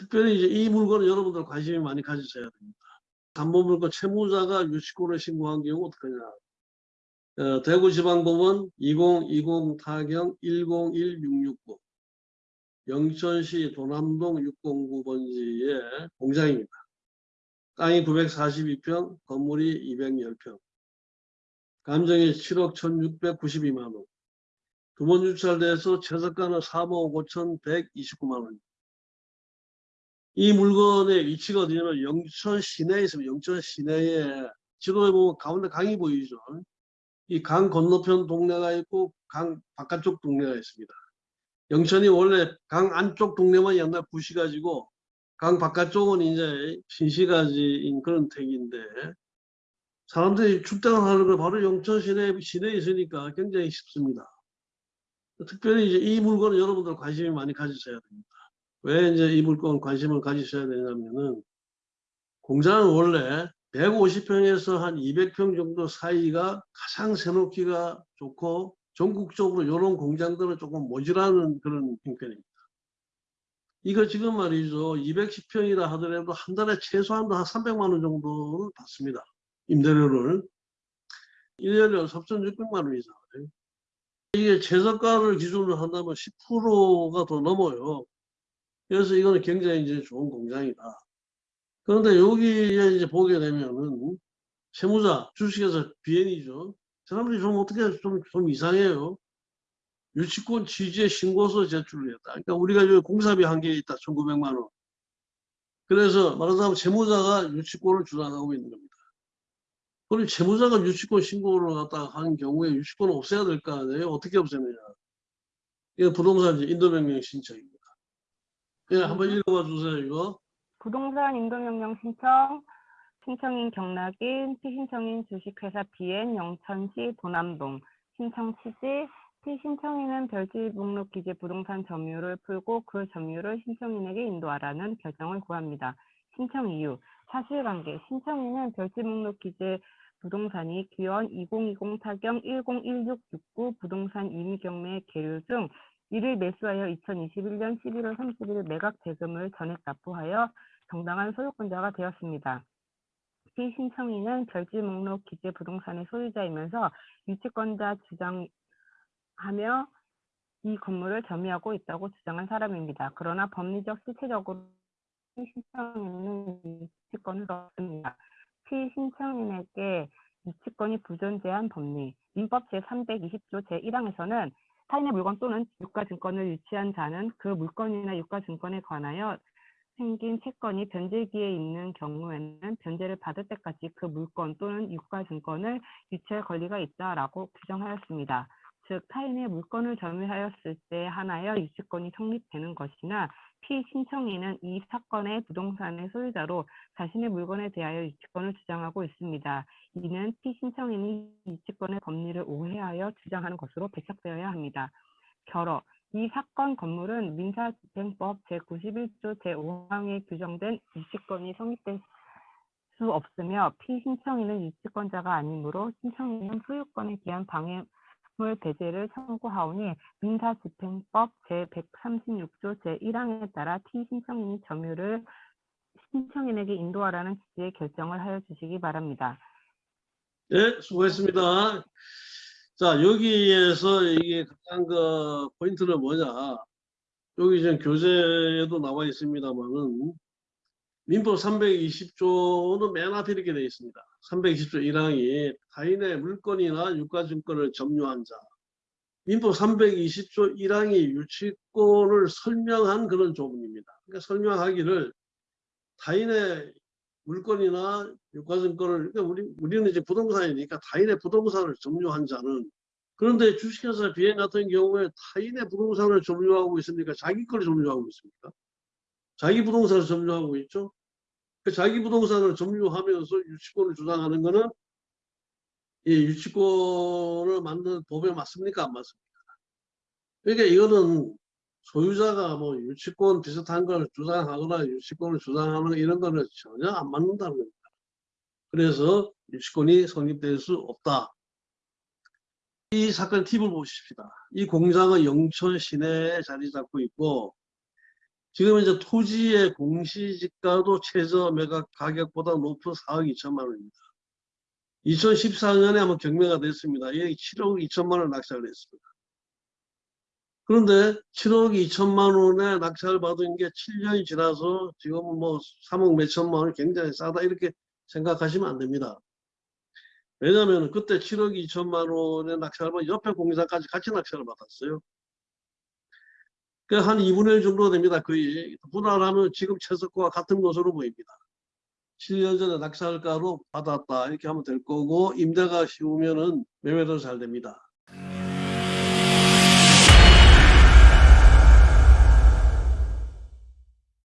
특별히 이제 이 물건은 여러분들 관심이 많이 가지셔야 됩니다. 담보물건 채무자가 유치권을 신고한 경우 어떡하냐. 어, 대구지방법원 2020 타경 101669 영천시 도남동 609번지의 공장입니다. 땅이 942평, 건물이 210평. 감정이 7억 1692만원. 두 번 유찰돼서 최저가는 3억 5129만원. 이 물건의 위치가 어디냐면 영천 시내에 있습니다. 영천 시내에 지도에 보면 가운데 강이 보이죠. 이 강 건너편 동네가 있고 강 바깥쪽 동네가 있습니다. 영천이 원래 강 안쪽 동네만 옛날 부시가지고 강 바깥쪽은 이제 신시가지인 그런 택인데 사람들이 출장을 하는 걸 바로 영천 시내, 시내에 있으니까 굉장히 쉽습니다. 특별히 이제 이 물건은 여러분들 관심이 많이 가지셔야 됩니다. 왜 이제 이 물건 관심을 가지셔야 되냐면은 공장은 원래 150평에서 한 200평 정도 사이가 가장 세놓기가 좋고 전국적으로 이런 공장들은 조금 모자라는 그런 형편입니다. 이거 지금 말이죠. 210평이라 하더라도 한 달에 최소한도 한 300만 원 정도를 받습니다. 임대료를. 1년에 3,600만 원 이상. 이게 최저가를 기준으로 한다면 10%가 더 넘어요. 그래서 이거는 굉장히 이제 좋은 공장이다. 그런데 여기에 이제 보게 되면은 세무자, 주식에서 비엔이죠. 사람들이 좀 어떻게 좀, 좀 이상해요. 유치권 취지의 신고서 제출을 했다. 그러니까 우리가 여기 공사비 한 개 있다. 1,900만 원. 그래서 말하자면 채무자가 유치권을 주장하고 있는 겁니다. 그럼 채무자가 유치권 신고를 갖다가 한 경우에 유치권을 없애야 될 거 아니에요? 어떻게 없애느냐. 이거 부동산 인도명령 신청입니다. 예, 한번 읽어봐 주세요, 이거. 부동산 인도명령 신청, 신청인 경락인, 피신청인 주식회사 비엔 영천시 도남동, 신청 취지, 피신청인은 별지 목록 기재 부동산 점유를 풀고 그 점유를 신청인에게 인도하라는 결정을 구합니다. 신청 이유, 사실관계, 신청인은 별지 목록 기재 부동산이 기원 2020 타경 101669 부동산 임의 경매 계류 중 이를 매수하여 2021년 11월 30일 매각 대금을 전액 납부하여 정당한 소유권자가 되었습니다. 피 신청인은 별지 목록 기재 부동산의 소유자이면서 유치권자 주장하며 이 건물을 점유하고 있다고 주장한 사람입니다. 그러나 법리적 실체적으로 피신청인은 유치권을 얻습니다. 피신청인에게 유치권이 부존재한 법리 민법 제320조 제1항에서는 타인의 물건 또는 유가증권을 유치한 자는 그 물건이나 유가증권에 관하여 생긴 채권이 변제기에 있는 경우에는 변제를 받을 때까지 그 물건 또는 유가증권을 유치할 권리가 있다라고 규정하였습니다. 즉 타인의 물건을 점유하였을 때 하나여 유치권이 성립되는 것이나 피신청인은 이 사건의 부동산의 소유자로 자신의 물건에 대하여 유치권을 주장하고 있습니다. 이는 피신청인이 유치권의 법리를 오해하여 주장하는 것으로 배척되어야 합니다. 결어 이 사건 건물은 민사집행법 제91조 제5항에 규정된 유치권이 성립될 수 없으며 피신청인은 유치권자가 아니므로 신청인은 소유권에 대한 방해 물 배제를 청구하오니 민사집행법 제136조 제1항에 따라 피신청인이 점유를 신청인에게 인도하라는 취지의 결정을 하여 주시기 바랍니다. 예, 수고했습니다. 자, 여기에서 이게 가장 그 포인트는 뭐냐. 여기 지금 교재에도 나와 있습니다만은 민법 320조는 맨 앞에 이렇게 되어 있습니다. 320조 1항이 타인의 물건이나 유가증권을 점유한 자. 민법 320조 1항이 유치권을 설명한 그런 조문입니다. 그러니까 설명하기를 타인의 물건이나 유가증권을 그러니까 우리 우리는 이제 부동산이니까 타인의 부동산을 점유한 자는 그런데 주식회사 비행 같은 경우에 타인의 부동산을 점유하고 있으니까 자기 걸 점유하고 있습니까? 자기 부동산을 점유하고 있죠. 그 자기 부동산을 점유하면서 유치권을 주장하는 것은 이 유치권을 만든 법에 맞습니까? 안 맞습니까? 그러니까 이거는 소유자가 뭐 유치권 비슷한 걸 주장하거나 유치권을 주장하는 이런 거는 전혀 안 맞는다는 겁니다. 그래서 유치권이 성립될 수 없다. 이 사건 팁을 보십시다. 이 공장은 영천 시내에 자리 잡고 있고 지금 이제 토지의 공시지가도 최저 매각 가격보다 높은 4억 2천만 원입니다. 2014년에 한번 경매가 됐습니다. 이게 7억 2천만 원 낙찰을 했습니다. 그런데 7억 2천만 원에 낙찰을 받은 게 7년이 지나서 지금 뭐 3억 몇천만 원이 굉장히 싸다 이렇게 생각하시면 안 됩니다. 왜냐하면 그때 7억 2천만 원의 낙찰을 받은 옆에 공사까지 같이 낙찰을 받았어요. 그한 2분의 1 정도 됩니다. 거의 분할하면 지금 최저가와 같은 것으로 보입니다. 7년 전에 낙찰가로 받았다 이렇게 하면 될 거고 임대가 쉬우면은 매매도 잘 됩니다.